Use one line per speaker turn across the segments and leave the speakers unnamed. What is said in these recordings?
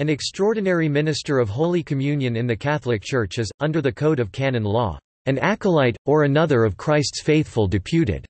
An extraordinary minister of Holy Communion in the Catholic Church is, under the Code of Canon Law, an acolyte, or another of Christ's faithful deputed,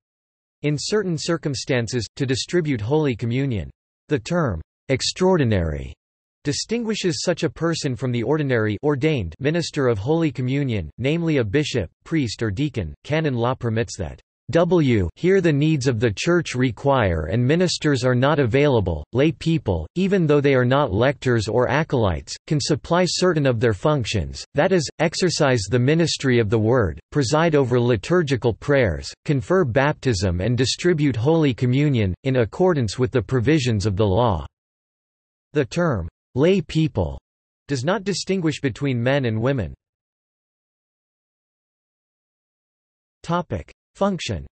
in certain circumstances, to distribute Holy Communion. The term, extraordinary, distinguishes such a person from the ordinary ordained minister of Holy Communion, namely a bishop, priest or deacon. Canon law permits that W here the needs of the Church require and ministers are not available, lay people, even though they are not lectors or acolytes, can supply certain of their functions, that is, exercise the ministry of the Word, preside over liturgical prayers, confer baptism and distribute Holy Communion, in accordance with the provisions of the law." The term, "'lay people' does not distinguish between men and women. Function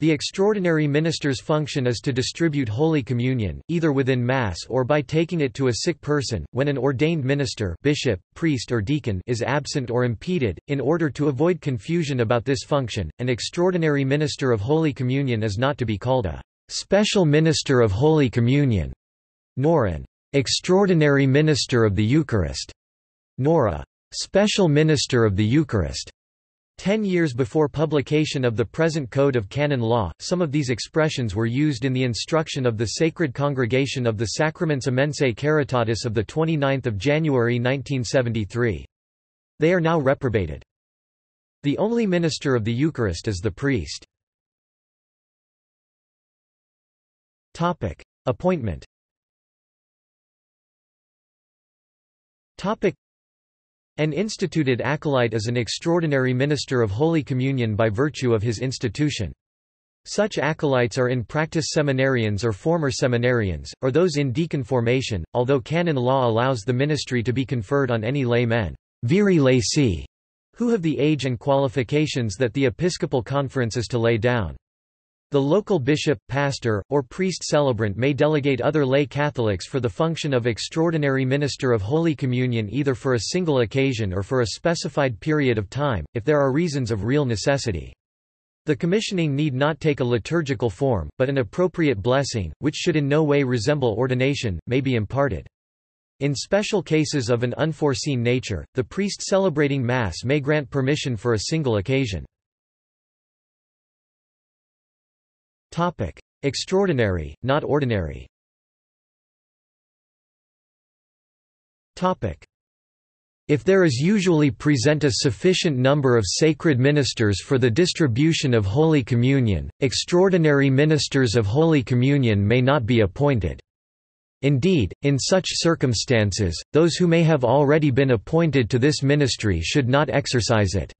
the extraordinary minister's function is to distribute Holy Communion, either within Mass or by taking it to a sick person, when an ordained minister bishop, priest or deacon is absent or impeded. In order to avoid confusion about this function, an extraordinary minister of Holy Communion is not to be called a special minister of Holy Communion, nor an extraordinary minister of the Eucharist, nor a special minister of the Eucharist. Ten years before publication of the present Code of Canon Law, some of these expressions were used in the instruction of the Sacred Congregation of the Sacraments Immensae Caritatis of 29 January 1973. They are now reprobated. The only minister of the Eucharist is the priest. Appointment an instituted acolyte is an extraordinary minister of Holy Communion by virtue of his institution. Such acolytes are in practice seminarians or former seminarians, or those in deacon formation, although canon law allows the ministry to be conferred on any lay men viri laici, who have the age and qualifications that the Episcopal Conference is to lay down. The local bishop, pastor, or priest celebrant may delegate other lay Catholics for the function of extraordinary minister of Holy Communion either for a single occasion or for a specified period of time, if there are reasons of real necessity. The commissioning need not take a liturgical form, but an appropriate blessing, which should in no way resemble ordination, may be imparted. In special cases of an unforeseen nature, the priest celebrating Mass may grant permission for a single occasion. Topic: Extraordinary, not ordinary. Topic: If there is usually present a sufficient number of sacred ministers for the distribution of Holy Communion, extraordinary ministers of Holy Communion may not be appointed. Indeed, in such circumstances, those who may have already been appointed to this ministry should not exercise it.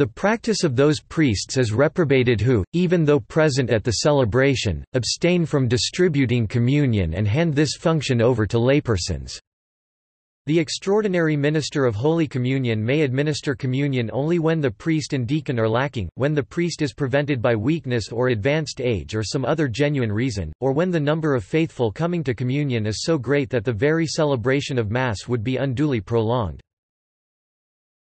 The practice of those priests is reprobated who, even though present at the celebration, abstain from distributing communion and hand this function over to laypersons. The extraordinary minister of Holy Communion may administer communion only when the priest and deacon are lacking, when the priest is prevented by weakness or advanced age or some other genuine reason, or when the number of faithful coming to communion is so great that the very celebration of Mass would be unduly prolonged.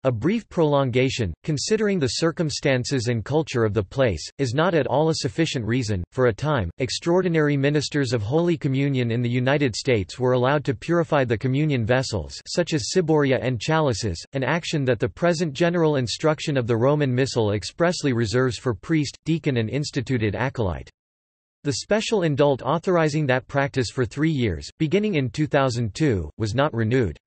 A brief prolongation, considering the circumstances and culture of the place, is not at all a sufficient reason. For a time, extraordinary ministers of Holy Communion in the United States were allowed to purify the communion vessels, such as ciboria and chalices, an action that the present general instruction of the Roman Missal expressly reserves for priest, deacon, and instituted acolyte. The special indult authorizing that practice for three years, beginning in 2002, was not renewed.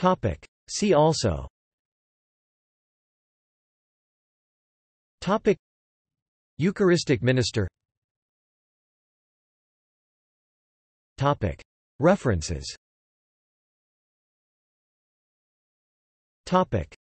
Topic. See also. Topic. Eucharistic minister. Topic. References. Topic